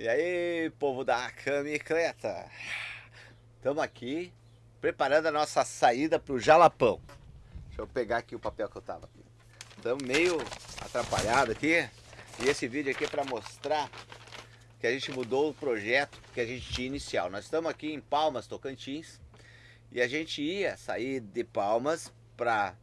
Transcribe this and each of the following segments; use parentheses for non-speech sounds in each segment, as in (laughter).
E aí, povo da camicleta? Estamos aqui preparando a nossa saída para o Jalapão. Deixa eu pegar aqui o papel que eu tava aqui. Estamos meio atrapalhado aqui. E esse vídeo aqui é para mostrar que a gente mudou o projeto que a gente tinha inicial. Nós estamos aqui em Palmas, Tocantins. E a gente ia sair de Palmas para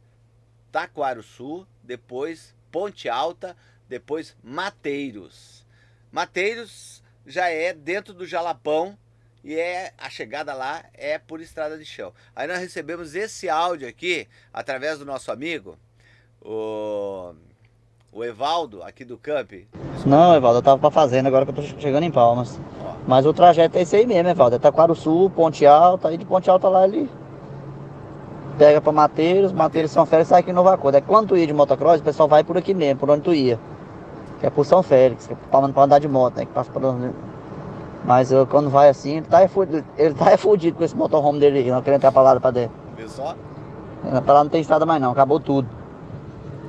Taquaruçu, depois Ponte Alta, depois Mateiros. Mateiros já é dentro do Jalapão e é a chegada lá é por estrada de chão. Aí nós recebemos esse áudio aqui através do nosso amigo, o, o Evaldo aqui do Camp. Não, Evaldo, eu tava pra fazenda agora que eu tô chegando em Palmas. Ó. Mas o trajeto é esse aí mesmo, Evaldo. É Taquaro Sul, Ponte Alta, aí de Ponte Alta lá ele pega pra Mateiros, Mateiros São Félix sai aqui em Nova Cor. É quando tu ia de motocross, o pessoal vai por aqui mesmo, por onde tu ia que é por São Félix, que é para andar de moto, né? Que passa por... Mas eu, quando vai assim, ele tá, fudido, ele tá (laughs) fudido com esse motorhome dele, não querendo entrar pra lá pra dentro. Viu só? Pra lá não tem estrada mais não, acabou tudo.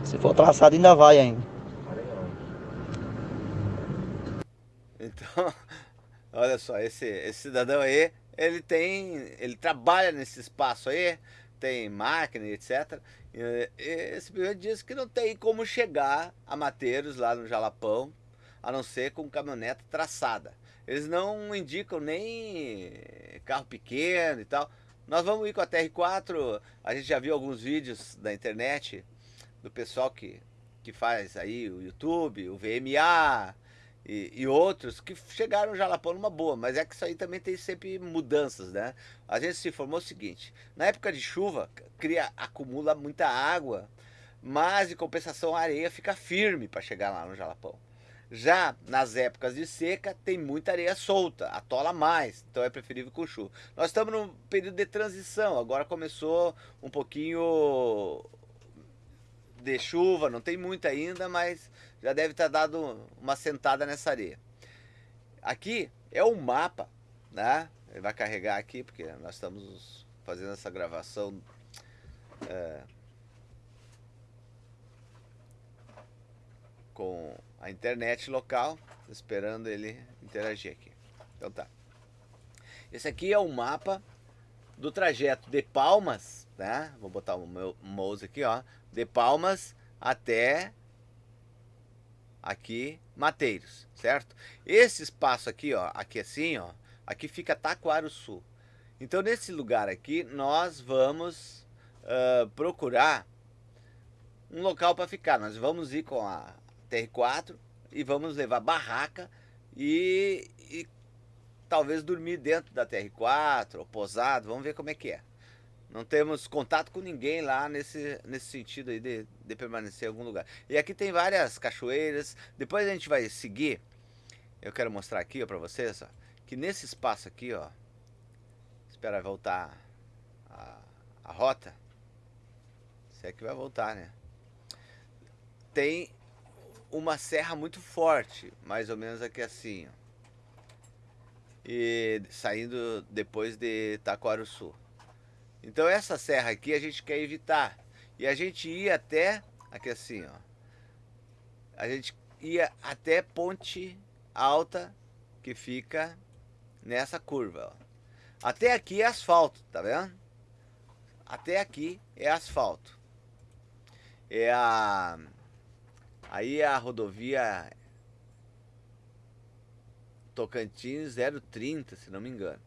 Se for traçado ainda vai ainda. Então, (laughs) olha só, esse, esse cidadão aí, ele tem, ele trabalha nesse espaço aí, tem máquina, etc. E, simplesmente diz que não tem como chegar a Mateiros lá no Jalapão, a não ser com caminhonete traçada. Eles não indicam nem carro pequeno e tal. Nós vamos ir com a TR4, a gente já viu alguns vídeos da internet do pessoal que, que faz aí o YouTube, o VMA, e, e, outros que chegaram já Jalapão numa boa, mas é que isso aí também tem sempre mudanças, né? A gente se informou o seguinte, na época de chuva, cria, acumula muita água, mas em compensação a areia fica firme para chegar lá no Jalapão. Já nas épocas de seca tem muita areia solta, atola mais, então é preferível com chuva. Nós estamos num período de transição, agora começou um pouquinho de chuva, não tem muita ainda, mas já deve estar dado uma sentada nessa areia. Aqui é o mapa, né? Ele vai carregar aqui, porque nós estamos fazendo essa gravação é, com a internet local, esperando ele interagir aqui. Então tá. Esse aqui é o mapa do trajeto de Palmas, né? Vou botar o meu mouse aqui, ó. De Palmas até aqui Mateiros, certo? Esse espaço aqui, ó, aqui assim, ó, aqui fica Taquaruçu. Então nesse lugar aqui nós vamos uh, procurar um local para ficar. Nós vamos ir com a TR4 e vamos levar barraca e, e talvez dormir dentro da TR4 ou posado, vamos ver como é que é. Não temos contato com ninguém lá nesse, nesse sentido aí de, de permanecer em algum lugar. E aqui tem várias cachoeiras. Depois a gente vai seguir. Eu quero mostrar aqui para vocês ó, que nesse espaço aqui, ó, espera voltar a, a rota. Se é que vai voltar, né? Tem uma serra muito forte, mais ou menos aqui assim, ó. E saindo depois de Taquaruçu. Então essa serra aqui a gente quer evitar. E a gente ia até, aqui assim, ó. A gente ia até Ponte Alta, que fica nessa curva, ó. Até aqui é asfalto, tá vendo? Até aqui é asfalto. É a... Aí é a rodovia Tocantins 030, se não me engano.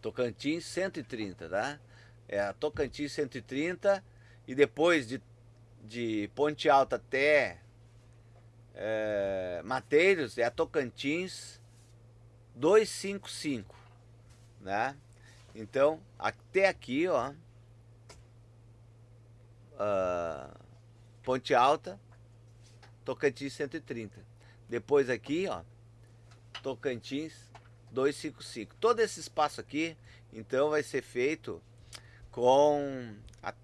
Tocantins 130, tá? É a Tocantins 130 e depois de, de Ponte Alta até é, Mateiros é a Tocantins 255, né? Então, até aqui, ó, uh, Ponte Alta, Tocantins 130. Depois aqui, ó, Tocantins 255. Todo esse espaço aqui, então, vai ser feito com a,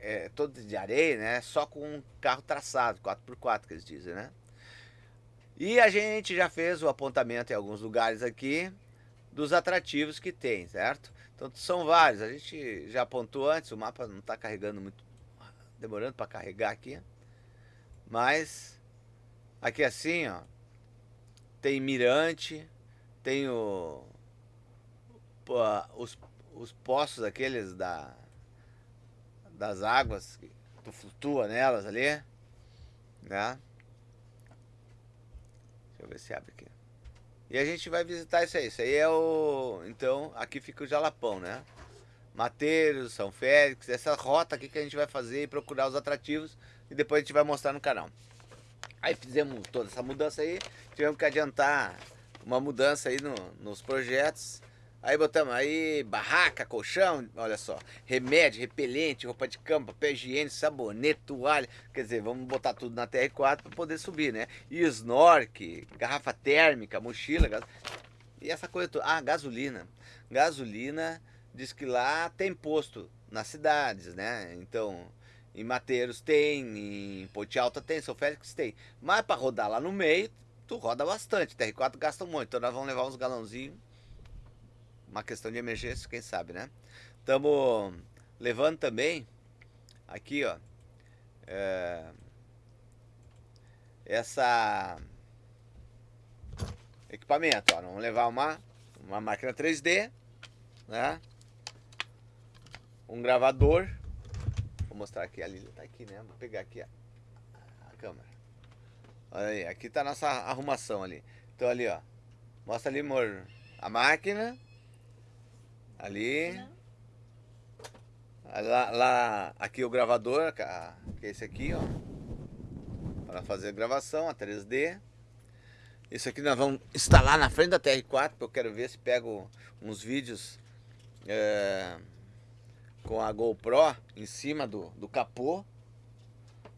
é, todo de areia, né? Só com um carro traçado, 4x4 que eles dizem, né? E a gente já fez o apontamento em alguns lugares aqui dos atrativos que tem, certo? Então são vários, a gente já apontou antes, o mapa não está carregando muito, demorando para carregar aqui. Mas aqui assim, ó, tem mirante, tem o, os, os poços aqueles da, das águas, que tu flutua nelas ali, né? Deixa eu ver se abre aqui. E a gente vai visitar isso aí. Isso aí é o. Então, aqui fica o Jalapão, né? Mateiros, São Félix, essa rota aqui que a gente vai fazer e procurar os atrativos e depois a gente vai mostrar no canal. Aí fizemos toda essa mudança aí, tivemos que adiantar uma mudança aí no, nos projetos. Aí botamos aí barraca, colchão, olha só, remédio, repelente, roupa de cama, papel higiênico, sabonete, toalha. Quer dizer, vamos botar tudo na TR4 para poder subir, né? E snork, garrafa térmica, mochila, gas... e essa coisa toda. Ah, gasolina. Gasolina, diz que lá tem posto nas cidades, né? Então, em Mateiros tem, em Ponte Alta tem, São Félix tem. Mas para rodar lá no meio, roda bastante. TR4 gasta muito, então nós vamos levar uns galãozinhos. Uma questão de emergência, quem sabe, né? Estamos levando também, aqui ó, é, essa equipamento, ó. Vamos levar uma, uma máquina 3D, né? Um gravador mostrar aqui, a Lili tá aqui, né? Vou pegar aqui a, a câmera. Olha aí, aqui tá a nossa arrumação ali. Então ali, ó. Mostra ali, amor, a máquina. Ali. Lá, lá, aqui o gravador, que é esse aqui, ó. Para fazer a gravação, a 3D. Isso aqui nós vamos instalar na frente da TR4, porque eu quero ver se pego uns vídeos é, com a GoPro em cima do, do capô,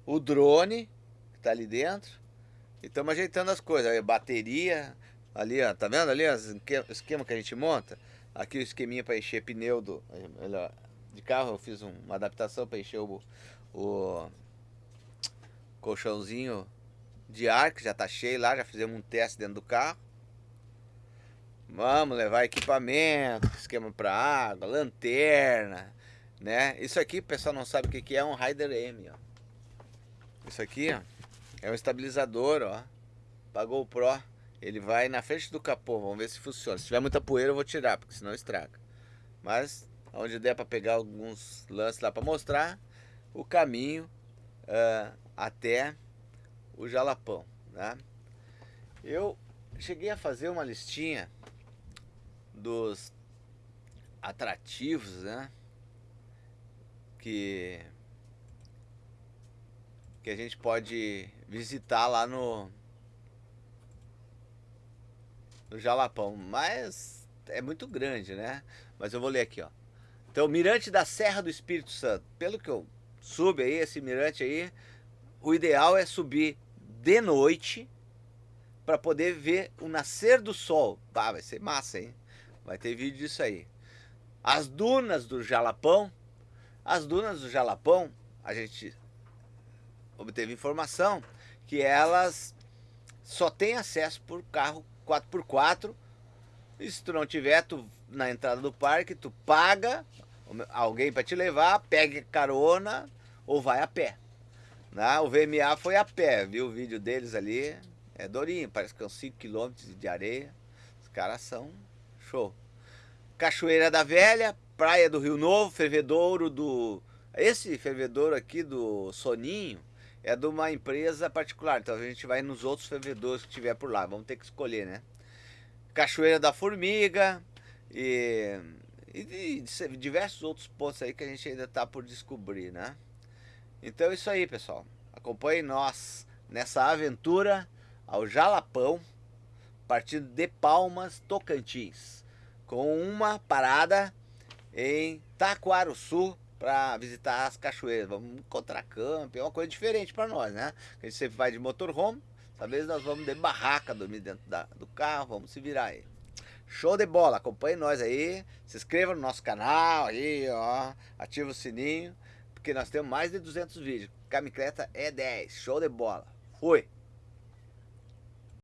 o drone que tá ali dentro, e estamos ajeitando as coisas, aí, bateria, ali ó, tá vendo ali o esquema que a gente monta? Aqui o esqueminha para encher pneu do, de carro, eu fiz uma adaptação para encher o, o colchãozinho de ar, que já tá cheio lá, já fizemos um teste dentro do carro. Vamos levar equipamento, esquema para água, lanterna, né? Isso aqui, o pessoal não sabe o que é um Rider M, ó. Isso aqui, ó, é um estabilizador, ó, para GoPro. Ele vai na frente do capô, vamos ver se funciona. Se tiver muita poeira eu vou tirar, porque senão estraga. Mas, onde der para pegar alguns lances lá para mostrar o caminho uh, até o Jalapão, né? Eu cheguei a fazer uma listinha dos atrativos, né? que que a gente pode visitar lá no no Jalapão, mas é muito grande, né? Mas eu vou ler aqui, ó. Então, Mirante da Serra do Espírito Santo. Pelo que eu subo aí, esse mirante aí, o ideal é subir de noite para poder ver o nascer do sol. Vai ser massa, hein? Vai ter vídeo disso aí. As dunas do Jalapão, as dunas do Jalapão, a gente obteve informação que elas só tem acesso por carro 4x4. E se tu não tiver, tu na entrada do parque, tu paga alguém para te levar, pega carona ou vai a pé. Né? O VMA foi a pé, viu o vídeo deles ali, é dorinho, parece que são 5 km de areia. Os caras são show. Cachoeira da Velha, Praia do Rio Novo, fervedouro do... Esse fervedouro aqui do Soninho é de uma empresa particular, então a gente vai nos outros fervedouros que tiver por lá, vamos ter que escolher, né? Cachoeira da Formiga e, e, e diversos outros pontos aí que a gente ainda está por descobrir, né? Então é isso aí, pessoal. Acompanhe nós nessa aventura ao Jalapão, partindo de Palmas, Tocantins, com uma parada em Taquaruçu para visitar as cachoeiras. Vamos encontrar campo, é uma coisa diferente para nós, né? A gente sempre vai de motorhome, talvez nós vamos de barraca, dormir dentro da, do carro, vamos se virar aí. Show de bola, acompanhe nós aí, se inscreva no nosso canal aí, ó, ativa o sininho, porque nós temos mais de 200 vídeos. Camicleta é 10, show de bola. Fui!